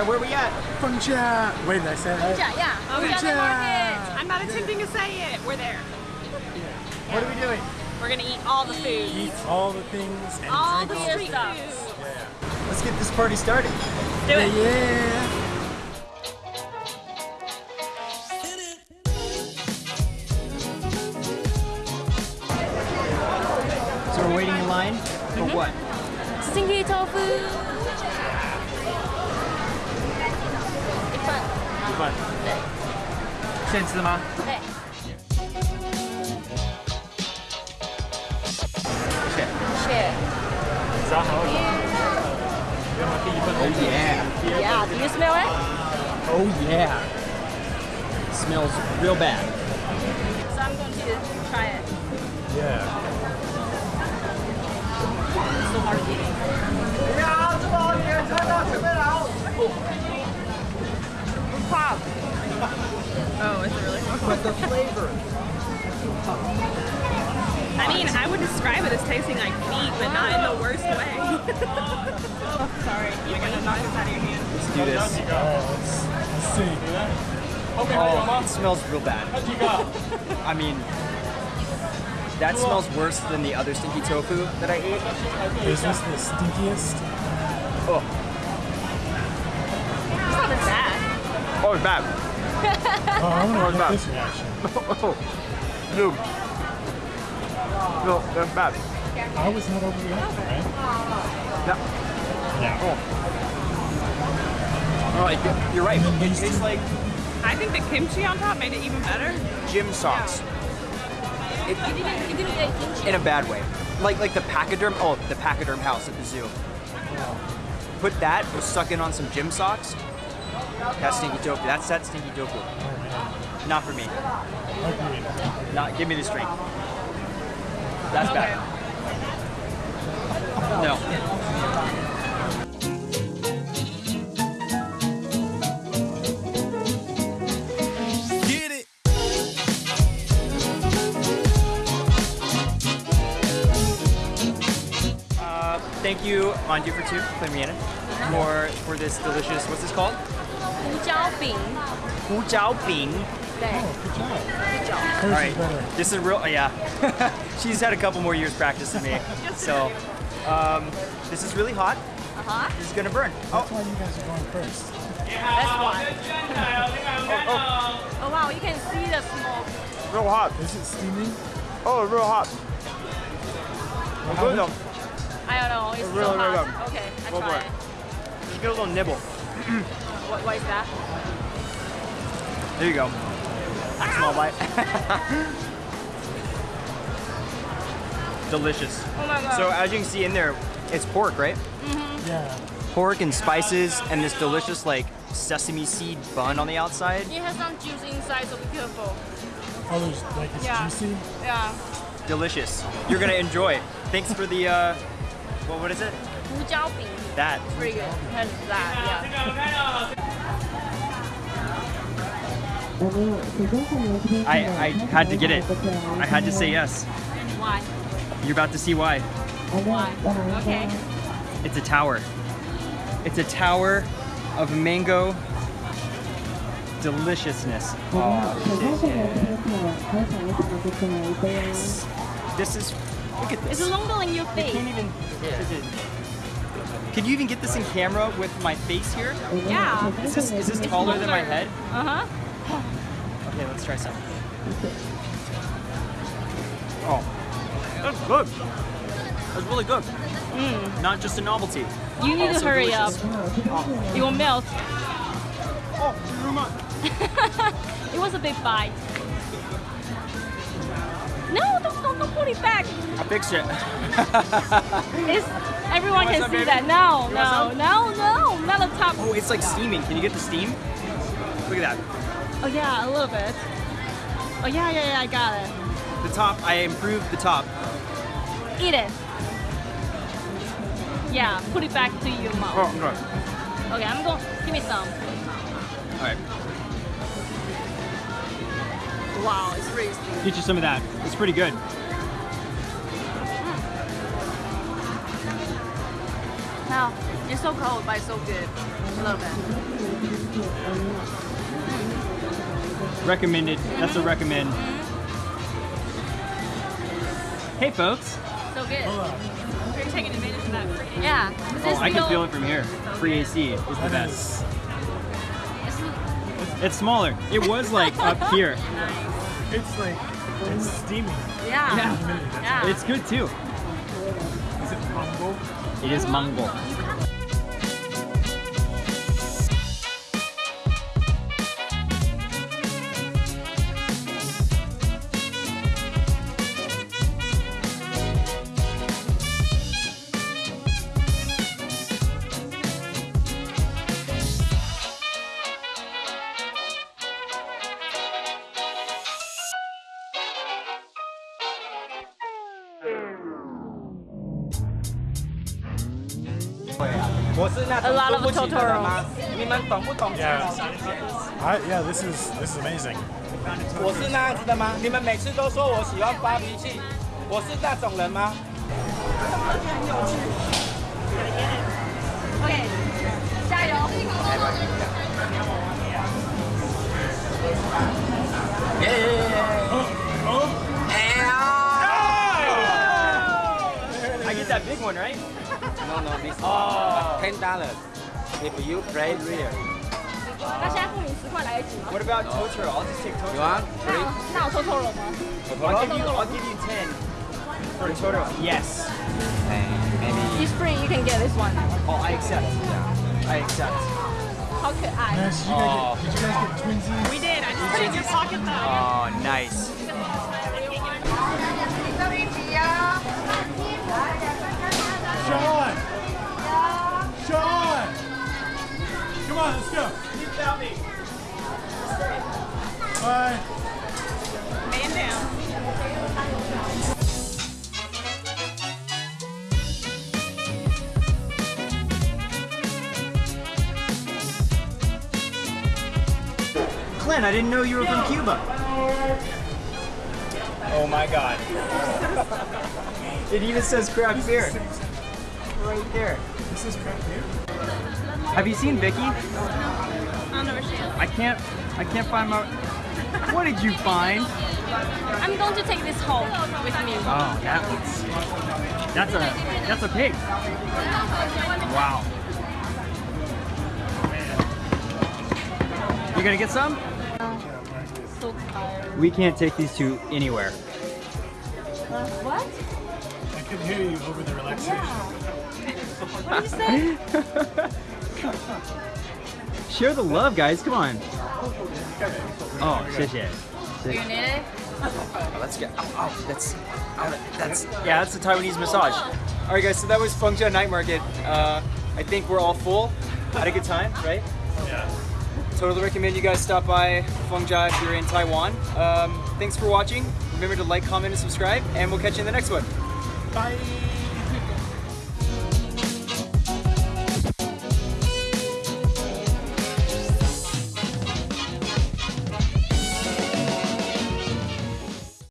right, where are we at? Funcha. Wait, did I say that? Yeah, yeah. Okay. Funcha market. I'm not attempting to say it. We're there. Yeah. What are we doing? We're gonna eat all the food. Eat all the things and All drink the all street stuff. Yeah. Let's get this party started. Do it. Yeah. So we're waiting in line for mm-hmm. what? Stinky tofu. 吃饭。现吃吗？对。谢。 Share. Oh yeah. Yeah. Do you smell it? Oh yeah. Smells real bad. So I'm going to try it. Yeah. So hard to eat. Pop. Oh, is it really? But the flavor. I mean, I would describe it as tasting like meat, but not in the worst way. Sorry, you're gonna knock this out of your hand. Let's do this. Alright, let's, let's see. Oh, it smells real bad. I mean, that smells worse than the other stinky tofu that I ate. Is this the stinkiest? Oh, it's bad. Oh, I want to bad. get this reaction. Oh, dude. No, that's bad. I was not overreacting, right? Yeah. Yeah. Oh, like, you're right. It tastes like I think the kimchi on top made it even better. gym socks. It, You didn't, didn't get kimchi. in a bad way. Like like the pachyderm. Oh, the pachyderm house at the zoo. Put that, was sucking on some gym socks. That's stinky tofu. That's that stinky tofu. Oh. Not for me. Not. Give me the string. That's bad. No. Get it. Uh, thank you, Manju for two, Clamiana, for for this delicious. What's this called? 胡椒饼。胡椒饼. Okay. Oh, good job. Good job. Hers All is right, better. this is real. Yeah, she's had a couple more years practice than me, so um, this is really hot. Uh huh. This is gonna burn. That's Oh, why you guys are going first. That's why. oh, oh, Oh wow, you can see the smoke. real hot. Is it steaming? Oh, real hot. Well, Good how though. I don't know. It's Really, so really hot. Okay, I Go for try it. it. Just get a little nibble. What, what is that? There you go. Small bite. Delicious. Oh my god. So as you can see in there, it's pork, right? Yeah. Pork and spices and this delicious like sesame seed bun on the outside. it has some juice inside, so be careful. Oh, there's like it's Yeah. juicy. Yeah. Delicious. You're gonna enjoy. Thanks for the uh, well, what is it? 胡椒饼 That. pretty good. That's that. Yeah. I I had to get it. I had to say yes. Why? You're about to see why. Why? Okay. It's a tower. It's a tower of mango deliciousness. Oh, yes. This is. Look at this. It's this. longer than your face. Can't even. is Can you even get this in camera with my face here? Yeah. Is this is this taller than my head? Uh huh. Okay, let's try some. Oh, that's good. That's really good. Not just a novelty. You need Also to hurry delicious. up. It will melt. Oh, too much. It was a big bite. No, don't, don't, don't put it back. I fixed it. It's, everyone can some, see baby? that. No, You no, no, no, not the top. Oh, it's like steaming. Can you get the steam? Look at that. Oh yeah, a little bit. Oh yeah, yeah, yeah, I got it. The top, I improved the top. Eat it. Yeah, put it back to your mouth. Oh, no. Okay, I'm going. Give me some. All right. Wow, it's really sweet. Get you some of that. It's pretty good. Now, It's so cold, but it's so good. I love it. Recommended. That's a mm-hmm. recommend. Mm-hmm. Hey, folks. So good. You're taking advantage of that free. Yeah. Oh, I can feel it from here. Free AC is the best. It's smaller. It was like up here. It's like it's steamy. Yeah. Yeah. Yeah. It's good too. Is it mango? It is mango. 我是那样子的吗？你们懂不懂？哎，yeah，this is amazing。我是那样子的吗？你们每次都说我喜欢发脾气。我是那种人吗？no this Oh. ten dollars if you play real 那现在付你十块来得及吗？ What about Totoro? I'll just take you Totoro. want 那 three 有那有 Totoro 吗？ I'll give you, I'll give you 10 for Totoro. Yes. maybe It's free. You can get this one. Oh, I accept. I accept. 好可爱。 Yes, you guys get, did you guys get twinsies? We did. I just put it in your pocket though. Oh, nice. Come on, let's go. Keep without me. Bye. Man down. Glenn, I didn't know you were from Cuba. Oh my god. it even says craft beer. Right there. This is craft beer. Have you seen Vicky? I don't know where she is. I can't I can't find my What did you find? I'm going to take this home with me. Oh, that one's That's a that's a pig. Wow. You gonna get some? So tired. We can't take these two anywhere. What? I could hear you over the relaxation. What did you say? Share the love, guys. Come on. Oh, shit, shit. Do you? Let's get. Oh, oh, that's. Oh, that's. Yeah, that's the Taiwanese massage. All right, guys. So that was Fengzhou Night Market. Uh, I think we're all full. Had a good time, right? Yeah. Totally recommend you guys stop by Fengzhou if you're in Taiwan. Um, thanks for watching. Remember to like, comment, and subscribe, and we'll catch you in the next one. Bye.